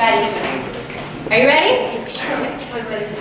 Are you ready? I've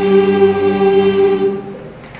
you.